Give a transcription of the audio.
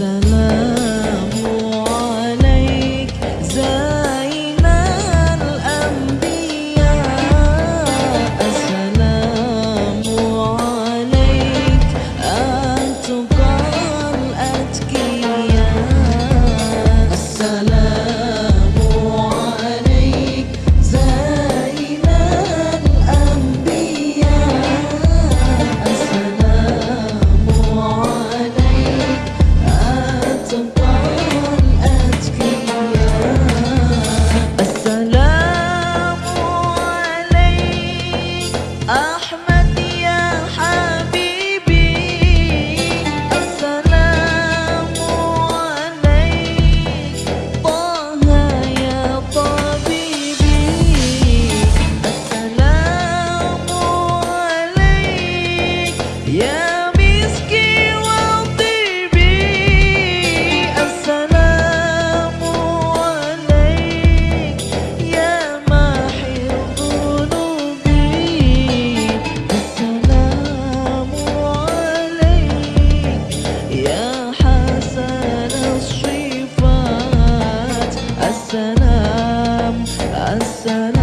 salah Asana